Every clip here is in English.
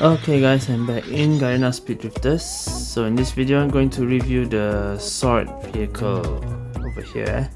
Okay guys, I'm back in Garena Speed Drifters. So in this video, I'm going to review the sword vehicle over here.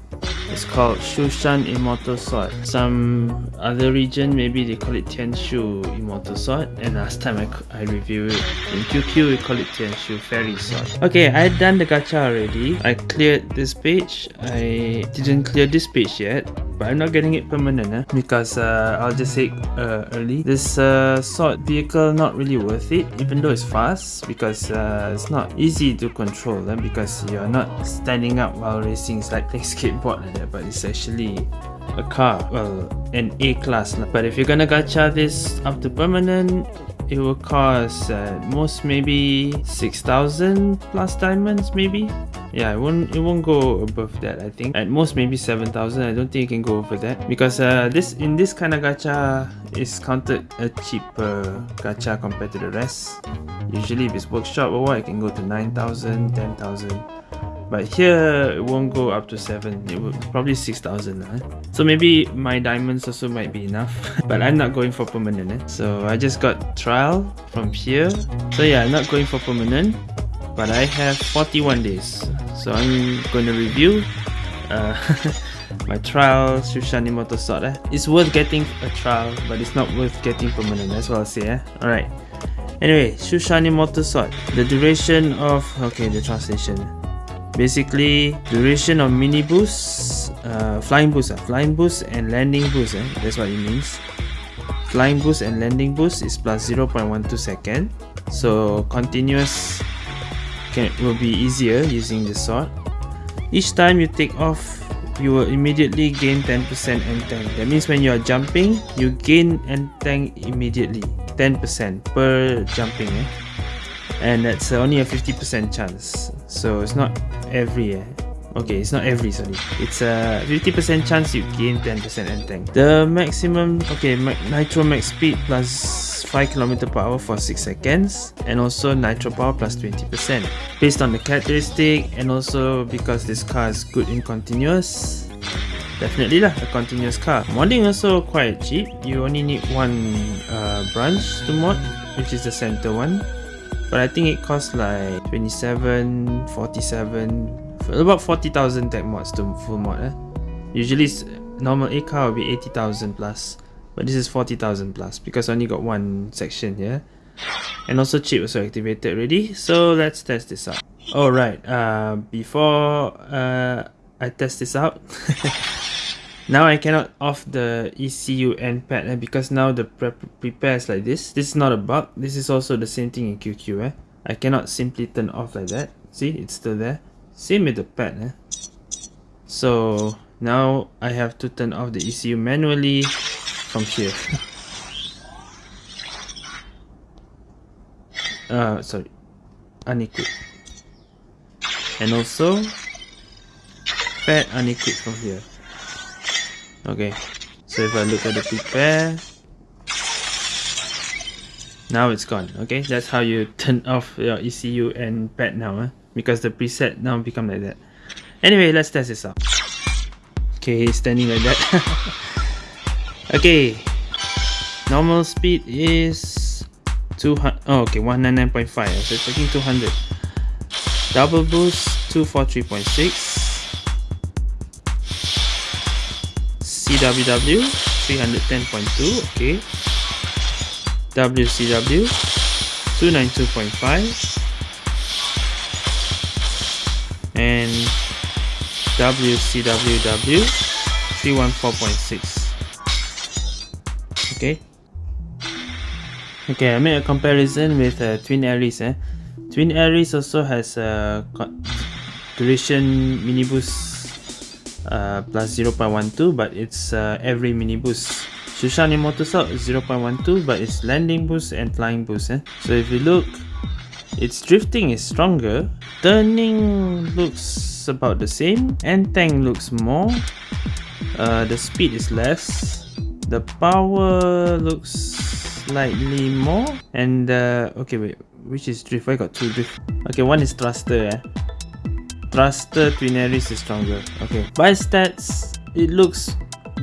It's called Shushan Immortal Sword. Some other region, maybe they call it Tianshu Immortal Sword. And last time I, I reviewed it in QQ, we call it Tianshu Fairy Sword. Okay, I done the gacha already. I cleared this page. I didn't clear this page yet but I'm not getting it permanent eh? because uh, I'll just say uh, early this uh, sword vehicle not really worth it even though it's fast because uh, it's not easy to control eh? because you're not standing up while racing it's like playing skateboard like that but it's actually a car well an A class but if you're gonna gacha this up to permanent it will cost uh, most maybe 6000 plus diamonds maybe. Yeah it won't it won't go above that i think. At most maybe 7000 i don't think you can go over that. Because uh, this in this kind of gacha is counted a cheaper gacha compared to the rest. Usually if it's workshop or what it can go to 9000 10000 but here it won't go up to 7 it will probably 6000 eh? so maybe my diamonds also might be enough. But i'm not going for permanent eh? so i just got trial from here. So yeah i'm not going for permanent. But i have 41 days. So i'm going to review uh, my trial Shushan Immortal sword eh? it's worth getting a trial but it's not worth getting permanent. That's what i'll say eh? all right anyway Shushan Immortal sword the duration of okay the translation basically duration of mini boost uh, flying boost uh, flying boost and landing boost eh? that's what it means flying boost and landing boost is plus 0.12 second so continuous can will be easier using the sword each time you take off you will immediately gain 10% end tank that means when you are jumping you gain end tank immediately 10% per jumping eh? and that's only a 50% chance so it's not every eh? okay it's not every sorry. It's a 50% chance you gain 10% end tank. The maximum okay nitro max speed plus 5 km per hour for 6 seconds and also nitro power plus 20% based on the characteristic and also because this car is good in continuous definitely lah a continuous car. Modding also quite cheap. You only need one uh, branch to mod which is the center one but I think it costs like 27 47 about 40,000 tech mods to full mod eh? usually normal A car will be 80,000 plus but this is 40,000 plus because I only got one section here and also chip also activated already so let's test this out alright uh, before uh, I test this out Now I cannot off the ECU end pad eh, because now the pre prepares like this. This is not a bug. This is also the same thing in QQ. Eh? I cannot simply turn off like that. See, it's still there. Same with the pad. Eh? So now I have to turn off the ECU manually from here. uh, sorry, unequip. And also pad unequip from here okay. So if I look at the prepare now it's gone. Okay? That's how you turn off your ECU and pad now eh? because the preset now become like that. Anyway let's test this out. Okay standing like that. Okay. Normal speed is 200 oh okay 199.5 so it's taking 200 double boost 243.6 CWW 310.2 okay. WCW 292.5 and WCWW 314.6 okay. Okay I made a comparison with uh, Twin Aries eh? Twin Aries also has a duration mini boost uh, plus 0.12 but it's uh, every mini boost. Shushani is 0.12 but it's landing boost and flying boost eh? so if you look its drifting is stronger. Turning looks about the same and tank looks more. Uh, the speed is less. The power looks slightly more. And uh, okay wait which is drift? I got two drift? Okay one is thruster eh? Thruster Twin Aries is stronger. Okay. By stats, it looks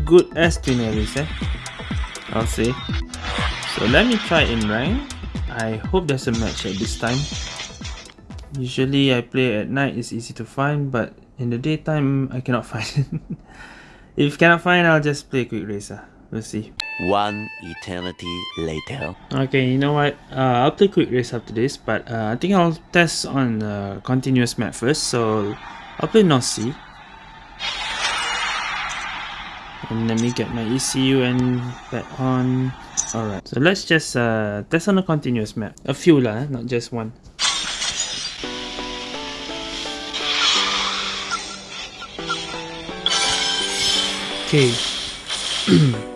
good as Twin Aries eh? I'll say. So let me try in rank. I hope there's a match at this time. Usually I play at night, it's easy to find, but in the daytime I cannot find it. if cannot find, I'll just play quick racer. We'll see. One eternity later. Okay, you know what? Uh, I'll play quick race after this, but uh, I think I'll test on the continuous map first. So I'll play North Sea. And let me get my ECU and back on. Alright, so let's just uh, test on a continuous map. A few lah, not just one. Okay.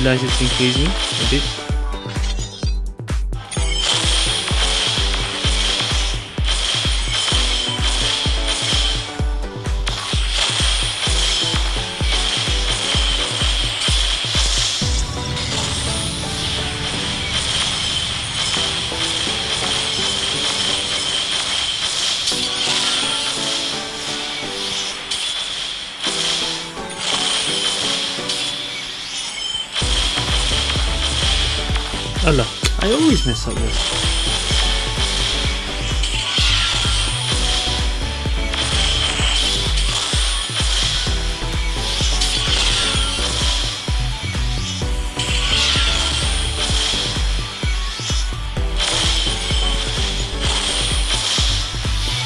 Realize it's increasing a bit. This.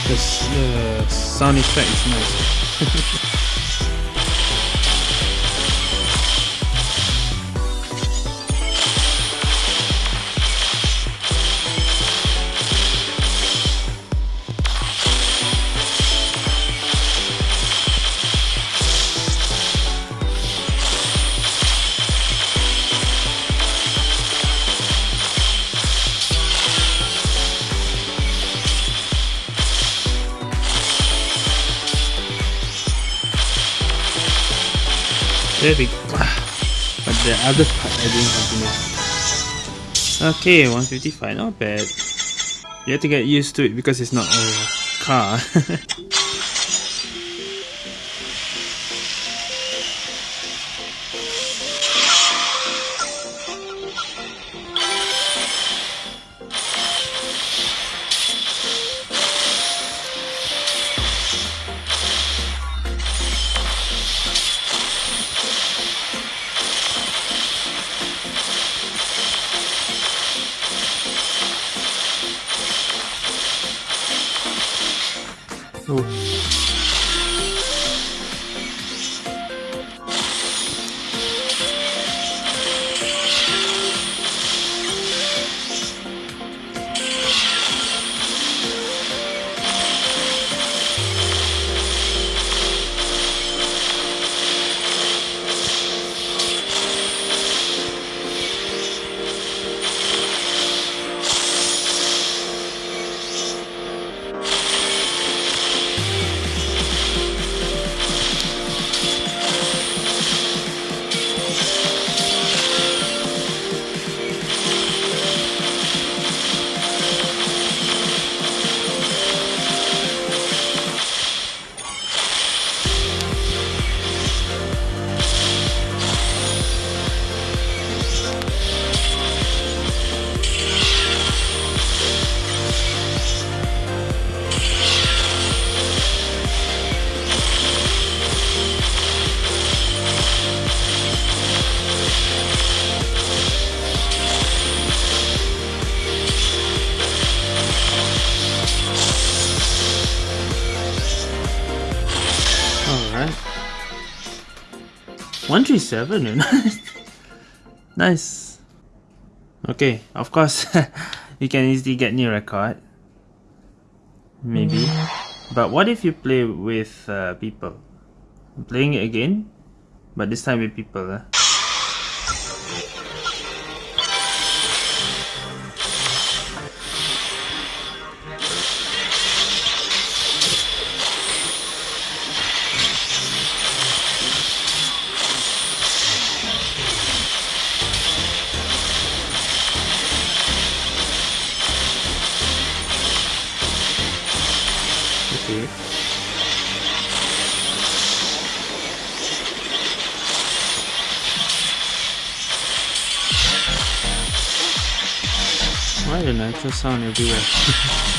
This uh, sound effect is nice. There. But the other part I didn't continue. Okay, 155, not bad. You have to get used to it because it's not a car. 137 nice. Okay, of course you can easily get new record. Maybe. But what if you play with uh, people? I'm playing it again, but this time with people. Uh. Sound everywhere?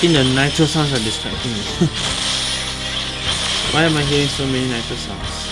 think the nitro sounds are distracting me. Why am I hearing so many nitro sounds?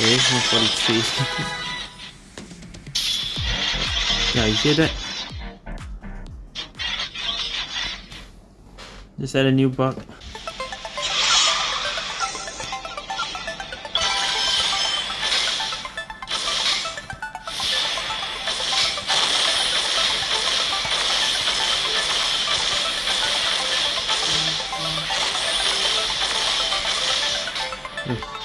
Okay, 143. yeah, you hear that? Is that a new bug? Ooh,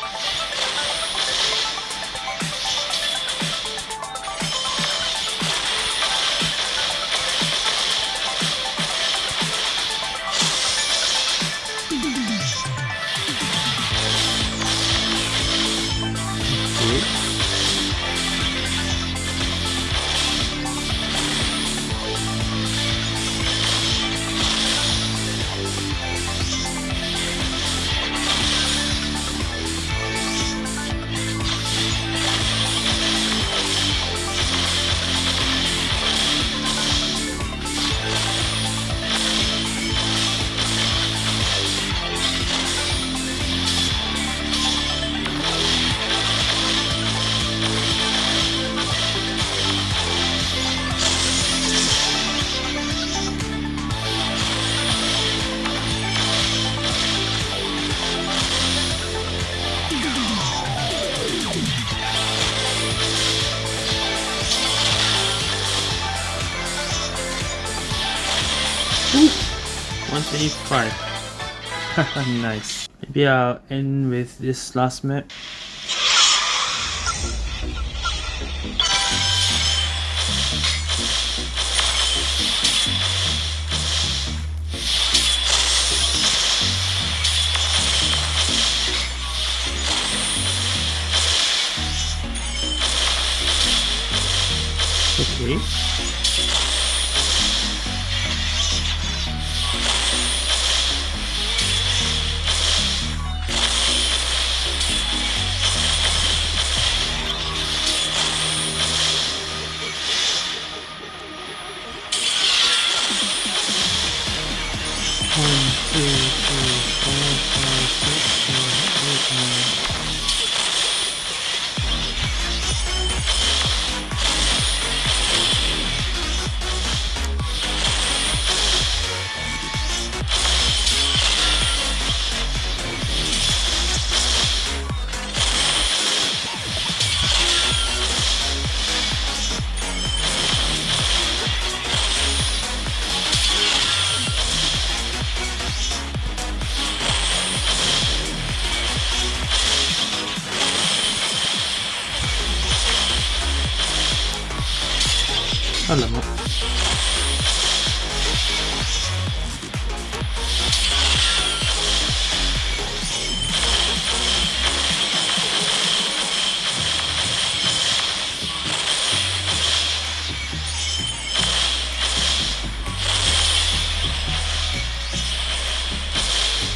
125. nice. Maybe I'll end with this last map. Okay.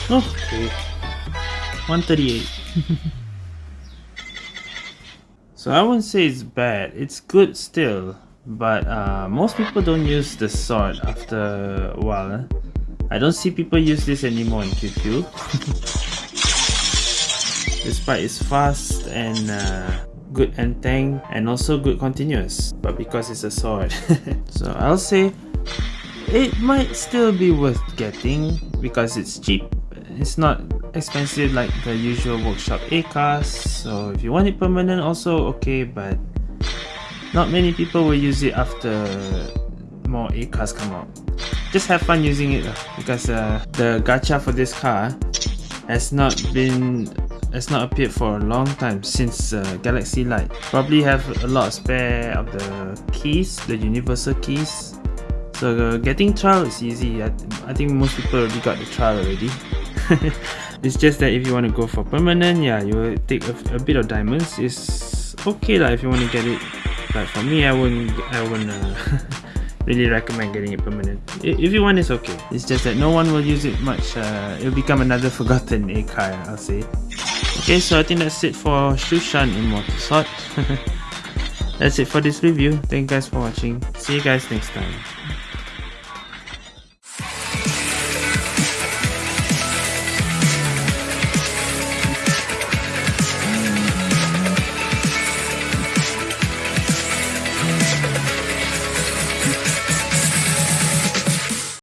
Okay. 138. so I wouldn't say it's bad. It's good still. But uh, most people don't use the sword after a while. eh? I don't see people use this anymore in QQ. Despite it's fast and uh, good end tank and also good continuous but because it's a sword so I'll say it might still be worth getting because it's cheap it's not expensive like the usual workshop A-cars so if you want it permanent also okay but not many people will use it after more A-cars come out just have fun using it because uh, the gacha for this car has not been has not appeared for a long time since uh, Galaxy Light. Probably have a lot of spare of the keys, the universal keys. So uh, getting trial is easy. I, I think most people already got the trial already. it's just that if you want to go for permanent, yeah, you will take a, a bit of diamonds. It's okay lah if you want to get it. But for me, I wouldn't. I wouldn't. Uh, really recommend getting it permanent. If you want, it's okay. It's just that no one will use it much. Uh, it'll become another forgotten A car, I'll say. Okay, so I think that's it for Shushan Immortal Sword. that's it for this review. Thank you guys for watching. See you guys next time.